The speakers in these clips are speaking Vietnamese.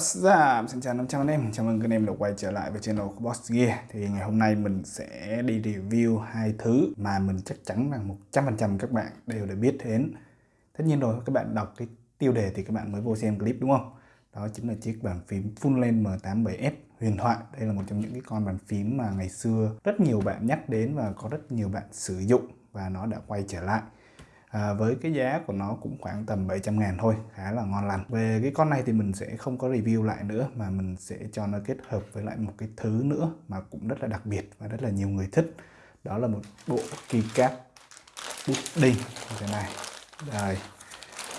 What's? Xin chào 500 anh em, chào mừng các anh em đã quay trở lại với channel của Boss Gear. Thì ngày hôm nay mình sẽ đi review hai thứ mà mình chắc chắn rằng 100% các bạn đều đã biết đến. Tất nhiên rồi, các bạn đọc cái tiêu đề thì các bạn mới vô xem clip đúng không? Đó chính là chiếc bàn phím Full Length M87S huyền thoại. Đây là một trong những cái con bàn phím mà ngày xưa rất nhiều bạn nhắc đến và có rất nhiều bạn sử dụng và nó đã quay trở lại à, với cái giá của nó cũng khoảng tầm 700 ngàn thôi khá là ngon lành. Về cái con này thì mình sẽ không có review lại nữa mà mình sẽ cho nó kết hợp với lại một cái thứ nữa mà cũng rất là đặc biệt và rất là nhiều người thích. Đó là một bộ keycap pudding như thế này đây.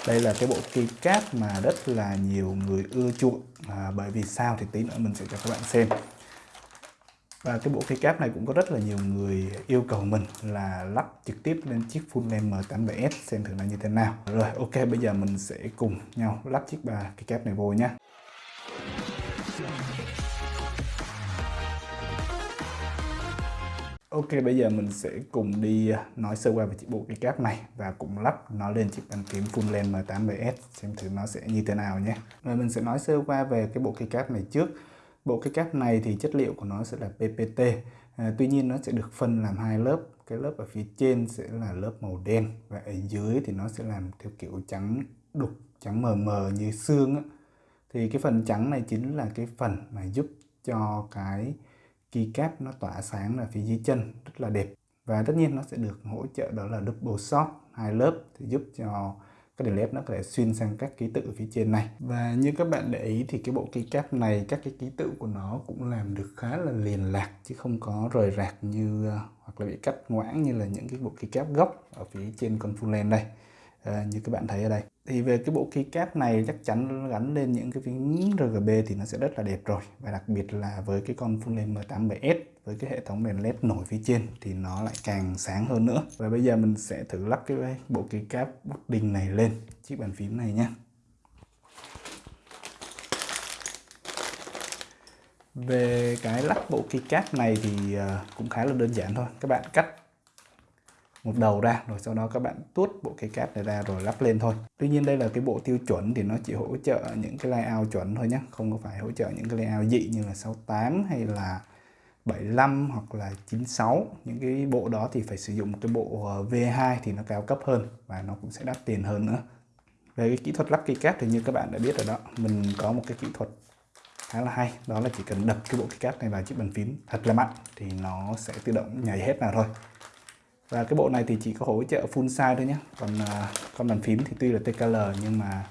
Đây là cái bộ keycap mà rất là nhiều người ưa chuộng. À, bởi vì sao thì tí nữa mình sẽ cho các bạn xem và cái bộ keycap này cũng có rất là nhiều người yêu cầu mình là lắp trực tiếp lên chiếc full length M87S xem thử là như thế nào. Rồi, ok, bây giờ mình sẽ cùng nhau lắp chiếc bà cáp này vô nhé. Ok, bây giờ mình sẽ cùng đi à, nói sơ qua về chiếc bộ keycap này và cũng lắp nó lên chiếc bàn kiếm full length M87S xem thử nó sẽ như thế nào nhé. Rồi, mình sẽ nói sơ qua về cái bộ keycap này trước. Bộ cái cáp này thì chất liệu của nó sẽ là PPT à, Tuy nhiên nó sẽ được phân làm hai lớp. Cái lớp ở phía trên sẽ là lớp màu đen Và ở dưới thì nó sẽ làm theo kiểu trắng đục, trắng mờ mờ như xương á. Thì cái phần trắng này chính là cái phần mà giúp cho cái keycap nó tỏa sáng ở phía dưới chân rất là đẹp. Và tất nhiên nó sẽ được hỗ trợ đó là double shot hai lớp thì giúp cho cái delete nó có thể xuyên sang các ký tự ở phía trên này. Và như các bạn để ý thì cái bộ keycap này các cái ký tự của nó cũng làm được khá là liền lạc chứ không có rời rạc như ờ, hoặc là bị cắt ngoãng như là những cái bộ keycap gốc ở phía trên con full length đây. À, như các bạn thấy ở đây thì về cái bộ keycap này chắc chắn gắn lên những cái phím RGB thì nó sẽ rất là đẹp rồi. Và đặc biệt là với cái con full length M87S với cái hệ thống đèn led nổi phía trên thì nó lại càng sáng hơn nữa. Và bây giờ mình sẽ thử lắp cái bộ keycap pudding này lên, chiếc bàn phím này nhé về cái lắp bộ keycap này thì ờ, cũng khá là đơn giản thôi. Các bạn cắt một đầu ra, rồi sau đó các bạn tuốt bộ cái cáp này ra rồi lắp lên thôi. Tuy nhiên đây là cái bộ tiêu chuẩn thì nó chỉ hỗ trợ những cái layout chuẩn thôi nhé không có phải hỗ trợ những cái layout dị như là 68 hay là 75 hoặc là 96 những cái bộ đó thì phải sử dụng cái bộ ờ, V2 thì nó cao cấp hơn và nó cũng sẽ đắt tiền hơn nữa. Về cái kỹ thuật lắp keycap thì như các bạn đã biết rồi đó, mình có một cái kỹ thuật khá là hay, đó là chỉ cần đập cái bộ keycap này vào chiếc bàn phím thật là mạnh thì nó sẽ tự động nhảy hết nào thôi và cái bộ này thì chỉ có hỗ trợ full size thôi nhé. Còn à, con bàn phím thì tuy là TKL nhưng mà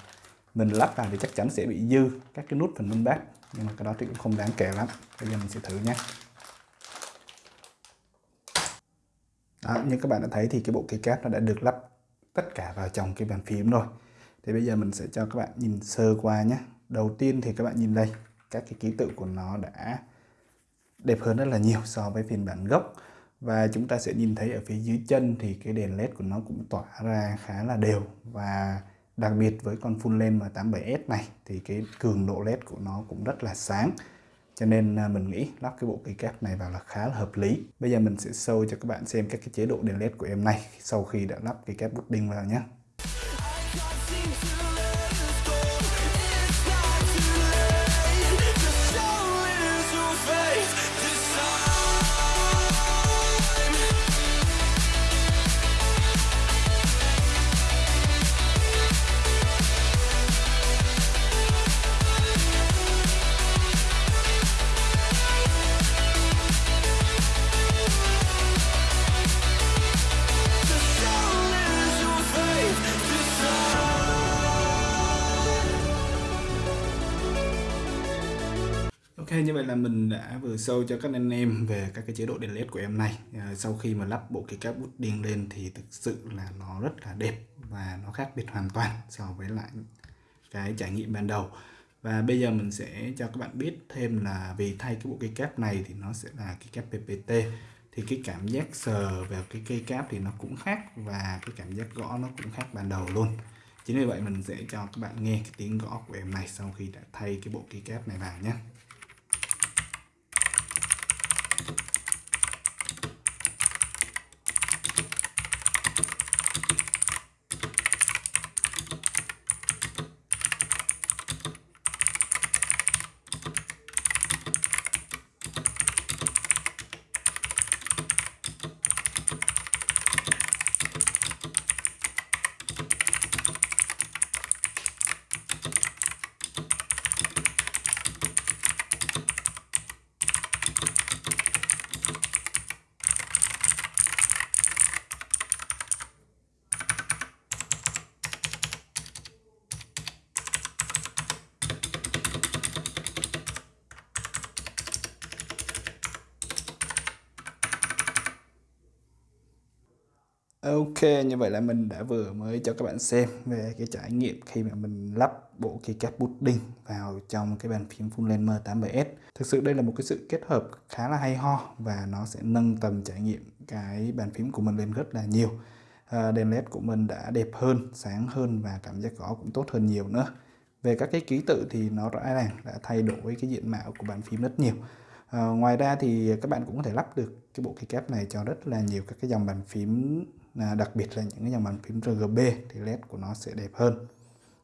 mình lắp vào thì chắc chắn sẽ bị dư các cái nút phần minh bát nhưng mà cái đó thì cũng không đáng kể lắm. Bây giờ mình sẽ thử nhé đó, như các bạn đã thấy thì cái bộ keycap nó đã được lắp tất cả vào trong cái bàn phím rồi. Thì bây giờ mình sẽ cho các bạn nhìn sơ qua nhé. Đầu tiên thì các bạn nhìn đây các cái ký tự của nó đã đẹp hơn rất là nhiều so với phiên bản gốc và chúng ta sẽ nhìn thấy ở phía dưới chân thì cái đèn led của nó cũng tỏa ra khá là đều. Và đặc biệt với con full lens M87S này thì cái cường độ led của nó cũng rất là sáng. Cho nên à, mình nghĩ lắp cái bộ cây này vào là khá là hợp lý. Bây giờ mình sẽ show cho các bạn xem các cái chế độ đèn led của em này sau khi đã lắp cây bút pudding vào nhé Ok như vậy là mình đã vừa show cho các anh em về các cái chế độ đèn led của em này. À, sau khi mà lắp bộ cái cáp bút điên lên thì thực sự là nó rất là đẹp và nó khác biệt hoàn toàn so với lại cái trải nghiệm ban đầu. Và bây giờ mình sẽ cho các bạn biết thêm là vì thay cái bộ cây cáp này thì nó sẽ là cái cáp PPT thì cái cảm giác sờ vào cái cây cáp thì nó cũng khác và cái cảm giác gõ nó cũng khác ban đầu luôn. Chính vì vậy mình sẽ cho các bạn nghe cái tiếng gõ của em này sau khi đã thay cái bộ cây cáp này vào nhé. Ok, như vậy là mình đã vừa mới cho các bạn xem về cái trải nghiệm khi mà mình lắp bộ keycap Pudding vào trong cái bàn phím Full Length M87S. Thực sự đây là một cái sự kết hợp khá là hay ho và nó sẽ nâng tầm trải nghiệm cái bàn phím của mình lên rất là nhiều. À, đèn led của mình đã đẹp hơn, sáng hơn và cảm giác gõ cũng tốt hơn nhiều nữa. Về các cái ký tự thì nó rõ ràng đã thay đổi cái diện mạo của bàn phím rất nhiều. À, ngoài ra thì các bạn cũng có thể lắp được cái bộ keycap này cho rất là nhiều các cái dòng bàn phím à, đặc biệt là những cái dòng bàn phím RGB thì led của nó sẽ đẹp hơn.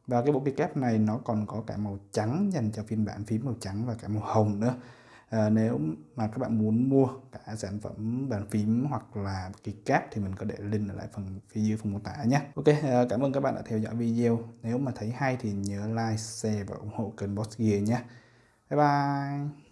Và cái bộ keycap này nó còn có cả màu trắng dành cho phiên bản phím màu trắng và cả màu hồng nữa. À, nếu mà các bạn muốn mua cả sản phẩm bàn phím hoặc là keycap thì mình có để link ở lại phần phía dưới phần mô tả nhé. Ok à, cảm ơn các bạn đã theo dõi video. Nếu mà thấy hay thì nhớ like share và ủng hộ kênh Boss Gear nhé. Bye bye!